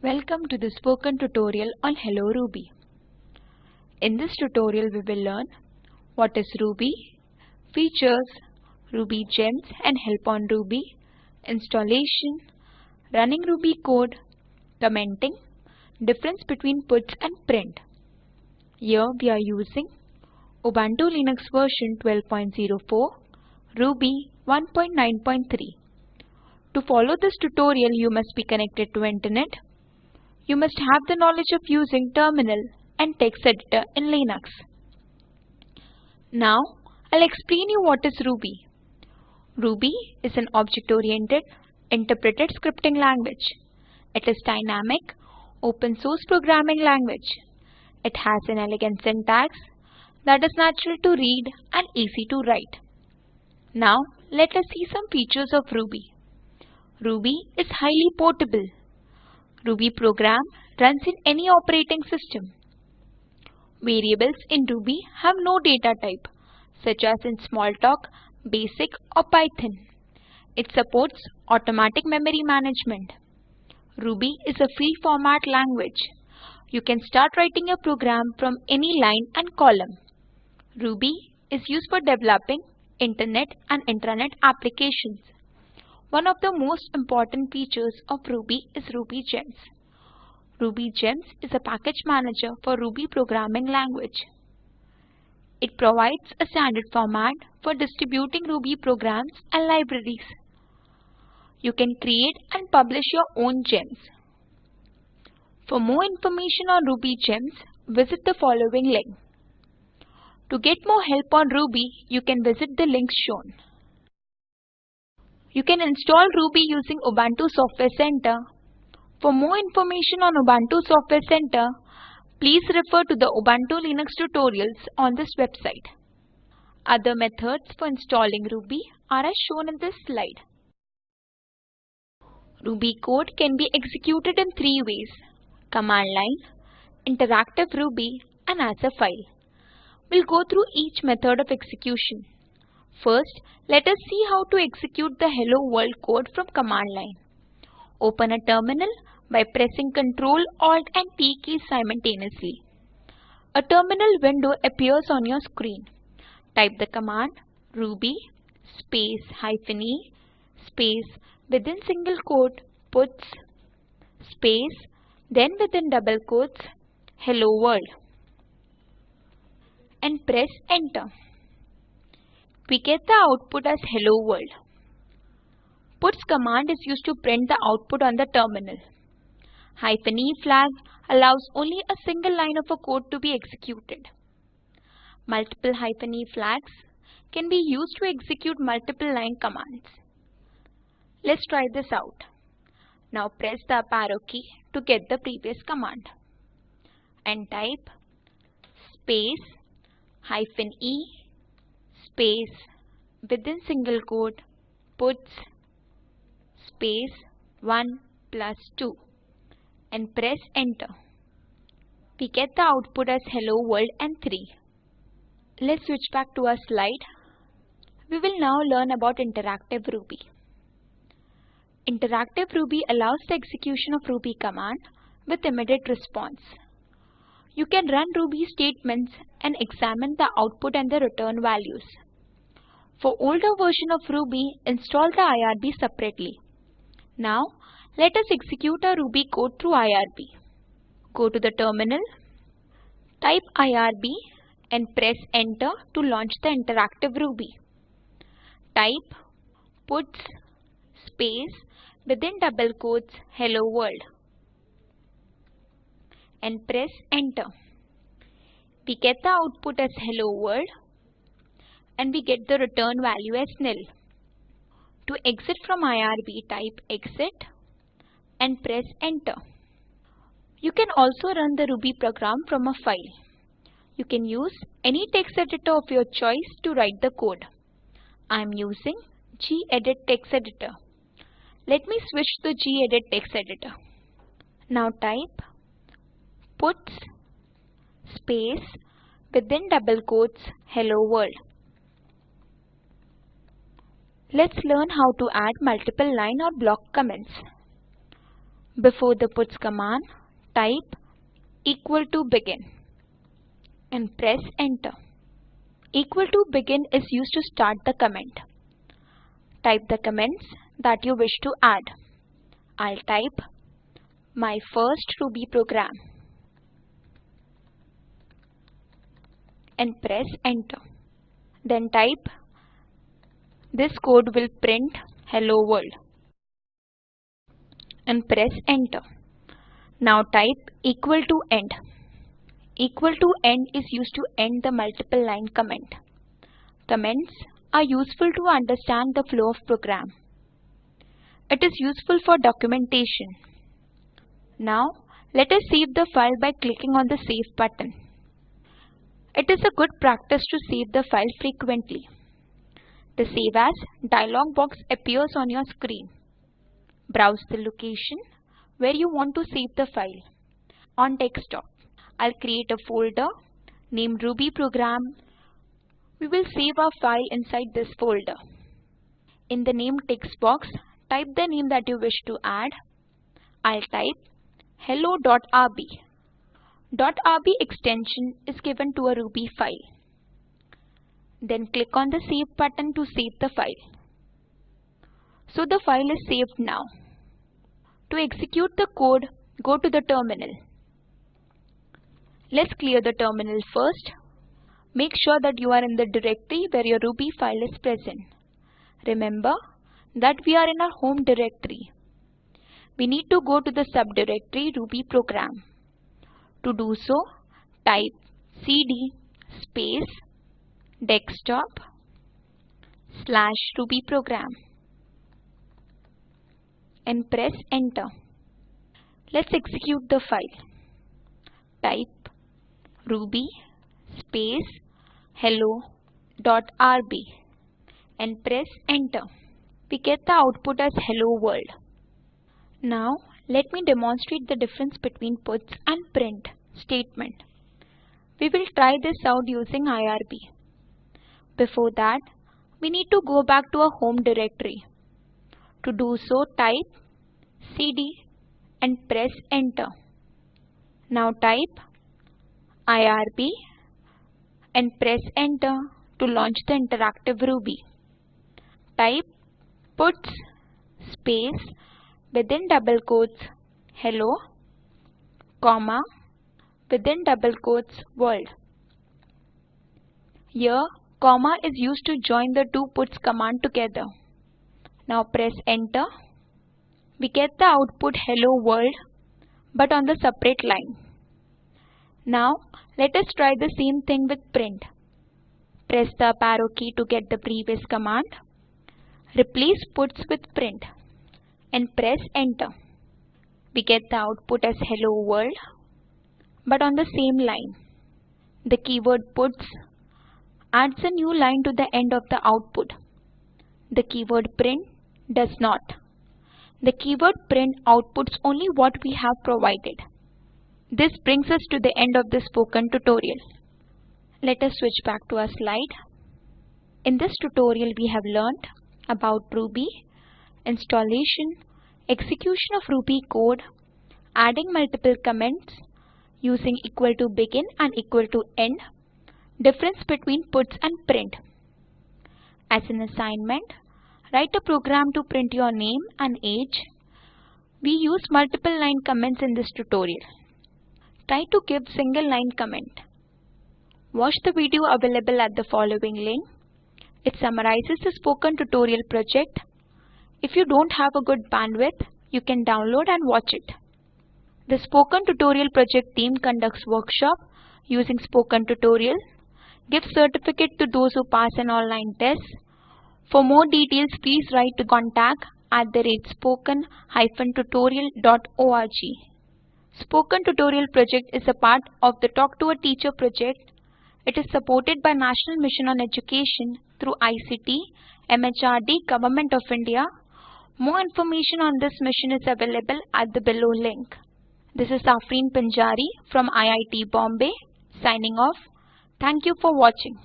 Welcome to the spoken tutorial on Hello Ruby. In this tutorial we will learn what is Ruby, features, Ruby gems and help on Ruby, installation, running Ruby code, commenting, difference between puts and print. Here we are using Ubuntu Linux version 12.04, Ruby 1.9.3. To follow this tutorial you must be connected to internet. You must have the knowledge of using terminal and text editor in Linux. Now I'll explain you what is Ruby. Ruby is an object-oriented interpreted scripting language. It is dynamic, open source programming language. It has an elegant syntax that is natural to read and easy to write. Now let us see some features of Ruby. Ruby is highly portable. Ruby program runs in any operating system. Variables in Ruby have no data type, such as in Smalltalk, Basic or Python. It supports automatic memory management. Ruby is a free format language. You can start writing a program from any line and column. Ruby is used for developing internet and intranet applications. One of the most important features of Ruby is Ruby Gems. Ruby Gems is a package manager for Ruby programming language. It provides a standard format for distributing Ruby programs and libraries. You can create and publish your own gems. For more information on Ruby Gems, visit the following link. To get more help on Ruby, you can visit the links shown. You can install Ruby using Ubuntu Software Center. For more information on Ubuntu Software Center, please refer to the Ubuntu Linux tutorials on this website. Other methods for installing Ruby are as shown in this slide. Ruby code can be executed in three ways. Command line, interactive Ruby and as a file. We'll go through each method of execution. First, let us see how to execute the Hello World code from command line. Open a terminal by pressing Ctrl, Alt and T keys simultaneously. A terminal window appears on your screen. Type the command ruby space hyphen e space within single quote puts space then within double quotes hello world and press enter. We get the output as hello world. Puts command is used to print the output on the terminal. Hyphen E flag allows only a single line of a code to be executed. Multiple hyphen E flags can be used to execute multiple line commands. Let's try this out. Now press the up arrow key to get the previous command and type space hyphen E space within single quote puts space 1 plus 2 and press enter. We get the output as hello world and 3. Let's switch back to our slide. We will now learn about interactive Ruby. Interactive Ruby allows the execution of Ruby command with immediate response. You can run Ruby statements and examine the output and the return values. For older version of Ruby, install the IRB separately. Now, let us execute our Ruby code through IRB. Go to the terminal, type IRB and press enter to launch the interactive Ruby. Type puts space within double quotes hello world and press enter. We get the output as hello world and we get the return value as nil. To exit from IRB type exit and press enter. You can also run the Ruby program from a file. You can use any text editor of your choice to write the code. I am using gedit text editor. Let me switch to gedit text editor. Now type puts space within double quotes hello world. Let's learn how to add multiple line or block comments. Before the puts command, type equal to begin and press enter. Equal to begin is used to start the comment. Type the comments that you wish to add. I'll type my first Ruby program and press enter. Then type this code will print hello world and press enter. Now type equal to end. Equal to end is used to end the multiple line comment. Comments are useful to understand the flow of program. It is useful for documentation. Now let us save the file by clicking on the save button. It is a good practice to save the file frequently. The Save As dialog box appears on your screen. Browse the location where you want to save the file. On desktop, I'll create a folder named Ruby program. We will save our file inside this folder. In the name text box, type the name that you wish to add. I'll type hello.rb. .rb extension is given to a Ruby file. Then click on the Save button to save the file. So the file is saved now. To execute the code, go to the terminal. Let's clear the terminal first. Make sure that you are in the directory where your Ruby file is present. Remember that we are in our home directory. We need to go to the subdirectory Ruby program. To do so, type cd space desktop slash Ruby program and press enter. Let's execute the file. Type ruby space hello.rb and press enter. We get the output as hello world. Now let me demonstrate the difference between puts and print statement. We will try this out using IRB. Before that, we need to go back to our home directory. To do so, type cd and press enter. Now type IRB and press enter to launch the interactive Ruby. Type puts space within double quotes hello comma within double quotes world. Here comma is used to join the two puts command together. Now press enter. We get the output hello world but on the separate line. Now let us try the same thing with print. Press the up arrow key to get the previous command. Replace puts with print and press enter. We get the output as hello world but on the same line. The keyword puts adds a new line to the end of the output. The keyword print does not. The keyword print outputs only what we have provided. This brings us to the end of the spoken tutorial. Let us switch back to our slide. In this tutorial we have learned about Ruby, installation, execution of Ruby code, adding multiple comments, using equal to begin and equal to end, difference between puts and print. As an assignment, Write a program to print your name and age. We use multiple line comments in this tutorial. Try to give single line comment. Watch the video available at the following link. It summarizes the spoken tutorial project. If you don't have a good bandwidth, you can download and watch it. The Spoken Tutorial project team conducts workshop using Spoken Tutorial, gives certificate to those who pass an online test, for more details, please write to contact at the rate spoken-tutorial.org. Spoken Tutorial project is a part of the Talk to a Teacher project. It is supported by National Mission on Education through ICT, MHRD, Government of India. More information on this mission is available at the below link. This is Afreen Pinjari from IIT Bombay signing off. Thank you for watching.